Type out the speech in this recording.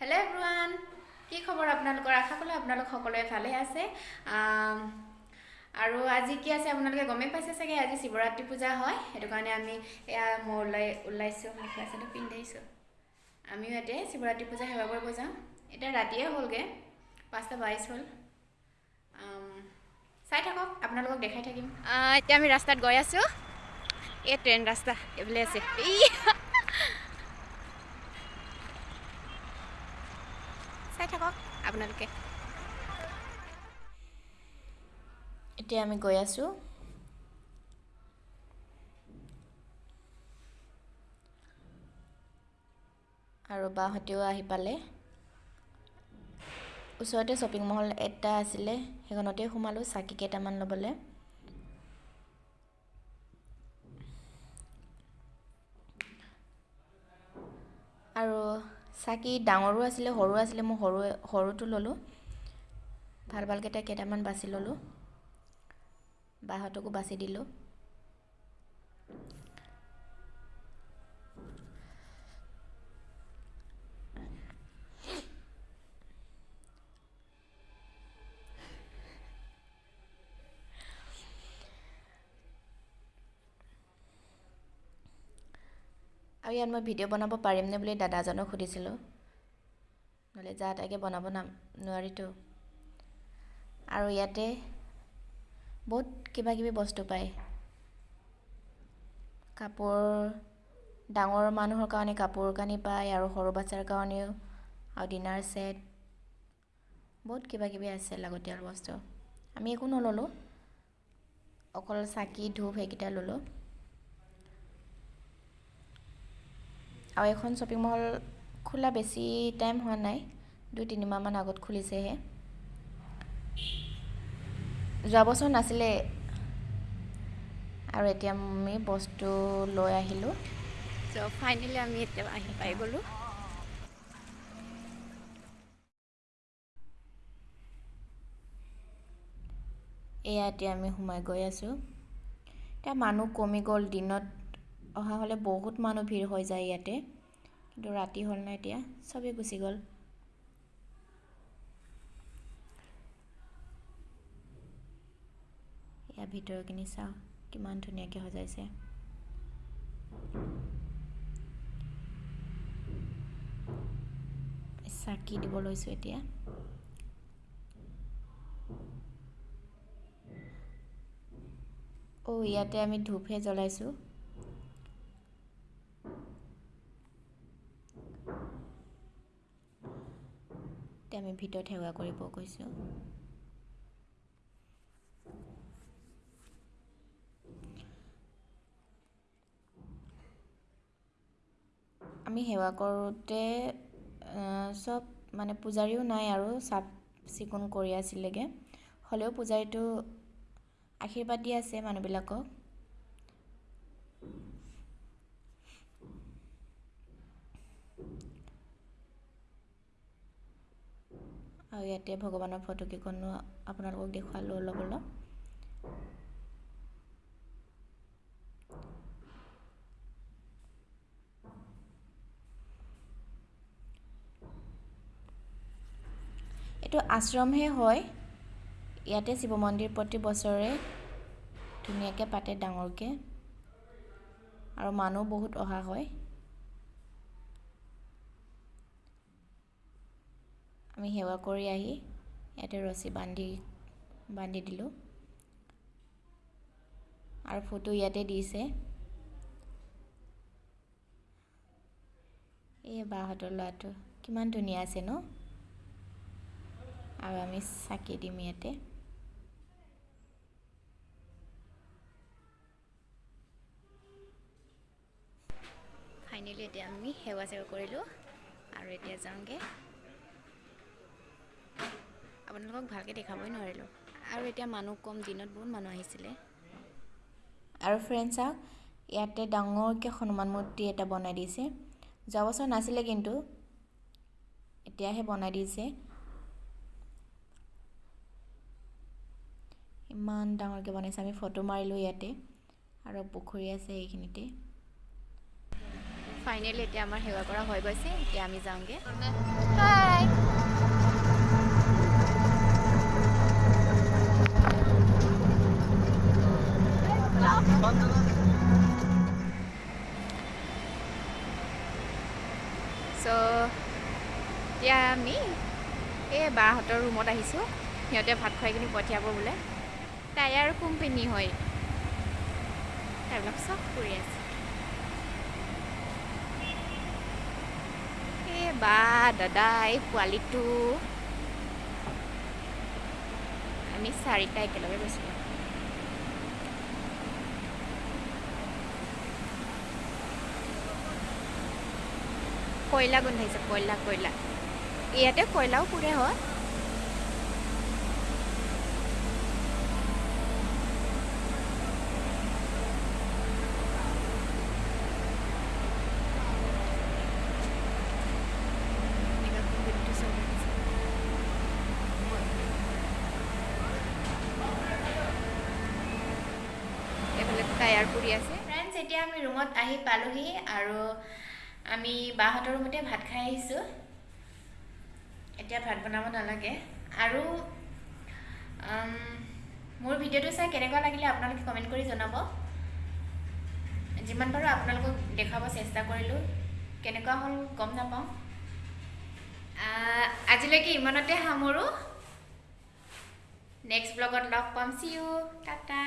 Hello everyone কি খবৰ আপোনালোকৰ? আশা কৰোঁ আপোনালোক সকলোৱে ভালে আছে। আৰু আজি কি আছে আপোনালোকে গমেই পাইছে চাগে? আজি শিৱৰাত্ৰি পূজা হয়। সেইটো কাৰণে আমি এয়া মই ওলাই ওলাইছোঁ মেখেলা চাদৰ পিন্ধাইছোঁ। আমিও ইয়াতে শিৱৰাত্ৰি পূজা সেৱা কৰিব যাওঁ এতিয়া ৰাতিয়ে হ'লগৈ পাঁচটা বাইছ হ'ল। চাই থাকক আপোনালোকক দেখাই থাকিম। এতিয়া আমি ৰাস্তাত গৈ আছোঁ। এই ট্ৰেইন ৰাস্তা এইফালে আছে ই চাই থাকক আপোনালোকে এতিয়া আমি গৈ আছোঁ। আৰু বাহঁতেও আহি পালে। ওচৰতে শ্বপিং মল এটা আছিলে সেইখনতে সোমালোঁ চাকি কেইটামান ল'বলৈ। আৰু চাকি ডাঙৰো আছিলে সৰু আছিলে মই সৰু সৰুটো ল'লোঁ। ভাল ভালকেইটা কেইটামান বাছি ল'লোঁ। বাহঁতকো বাছি দিলোঁ। আৰু ইয়াত মই ভিডিঅ' বনাব পাৰিমনে বুলি দাদাজনক সুধিছিলোঁ। নহ'লে যা তাকে বনাব নাম নোৱাৰিতো। আৰু ইয়াতে বহুত কিবা কিবি বস্তু পায়। কাপোৰ ডাঙৰ মানুহৰ কাৰণে কাপোৰ কানি পায় আৰু সৰু বাচ্ছাৰ কাৰণেও। আৰু ডিনাৰ ছেট। বহুত কিবা কিবি আছে লাগতিয়াল বস্তু। আমি একো নল'লোঁ। অকল চাকি ধূপ সেইকেইটা ল'লোঁ। আৰু এখন শ্বপিং মল খোলা বেছি টাইম হোৱা নাই দুই তিনিমাহমান আগত খুলিছেহে। যোৱা বছৰ নাছিলে। আৰু এতিয়া আমি বস্তু লৈ আহিলোঁ। চ' ফাইনেলি আমি এতিয়া আহি পাই গ'লোঁ। এয়া এতিয়া আমি সোমাই গৈ আছোঁ। এতিয়া মানুহ কমি গ'ল দিনত। অহা হ'লে বহুত মানুহ ভিৰ হৈ যায় ইয়াতে। কিন্তু ৰাতি হ'ল নাই এতিয়া চবেই গুচি গ'ল। ইয়াৰ ভিতৰখিনি চাওঁ কিমান ধুনীয়াকৈ সজাইছে। চাকি দিব লৈছোঁ এতিয়া। অ' ইয়াতে আমি ধূপহে জ্বলাইছোঁ। এতিয়া আমি ভিতৰত সেৱা কৰিব গৈছোঁ। আমি সেৱা কৰোঁতে চব মানে পূজাৰীও নাই আৰু চাফ চিকুণ কৰি আছিলেগৈ। হ'লেও পূজাৰীটো আশীৰ্বাদ দি আছে মানুহবিলাকক। আৰু ইয়াতে ভগৱানৰ ফটোকেইখনো আপোনালোকক দেখুৱালোঁ অলপ অলপ। এইটো আশ্ৰমহে হয়। ইয়াতে শিৱ মন্দিৰ প্ৰতি বছৰে ধুনীয়াকৈ পাতে ডাঙৰকৈ। আৰু মানুহ বহুত অহা হয়। আমি সেৱা কৰি আহি ইয়াতে ৰছী বান্ধি বান্ধি দিলোঁ। আৰু ফটো ইয়াতে দিছে। এই বাহঁতৰ ল'ৰাটো কিমান ধুনীয়া আছে ন? আৰু আমি চাকি দিম ইয়াতে। ফাইনেলি এতিয়া আমি সেৱা চেৱা কৰিলোঁ। আৰু এতিয়া যাওঁগৈ। আপোনালোকক ভালকৈ দেখাবই নোৱাৰিলোঁ। আৰু এতিয়া মানুহ কম দিনত বহুত মানুহ আহিছিলে। আৰু ফ্ৰেণ্ড চাওক ইয়াতে ডাঙৰকৈ হনুমান মূৰ্তি এটা বনাই দিছে। যোৱা বছৰ নাছিলে কিন্তু এতিয়াহে বনাই দিছে। ইমান ডাঙৰকৈ বনাইছে আমি ফটো মাৰিলোঁ ইয়াতে। আৰু পুখুৰী আছে এইখিনিতে। ফাইনেলি এতিয়া আমাৰ সেৱা কৰা হৈ গৈছে এতিয়া আমি যাওঁগৈ। চ' এতিয়া আমি এই বাহঁতৰ ৰুমত আহিছোঁ। সিহঁতে ভাত খুৱাই কিনি পঠিয়াব বোলে। তাই আৰু কোম্পেনী হয়। সেইবিলাক চব কৰি আছে। এই বা দাদা এই পোৱালিটো। আমি চাৰিটা একেলগে গৈছিলোঁ। কয়লা গোন্ধাইছে কয়লা কয়লা। ইয়াতে কয়লাও পুৰে হয়। ফ্ৰেণ্ডছ এতিয়া আমি ৰুমত আহি পালোহি আৰু আমি বাহঁতৰ ৰুমতে ভাত খাই আহিছোঁ। এতিয়া ভাত বনাব নালাগে। আৰু মোৰ ভিডিঅ'টো চাই কেনেকুৱা লাগিলে আপোনালোকে কমেণ্ট কৰি জনাব। যিমান পাৰোঁ আপোনালোকক দেখুৱাব চেষ্টা কৰিলোঁ। কেনেকুৱা হ'ল গম নাপাওঁ। আজিলৈকে ইমানতে সামৰোঁ। নেক্সট ব্লগত লগ পাম। See you tata.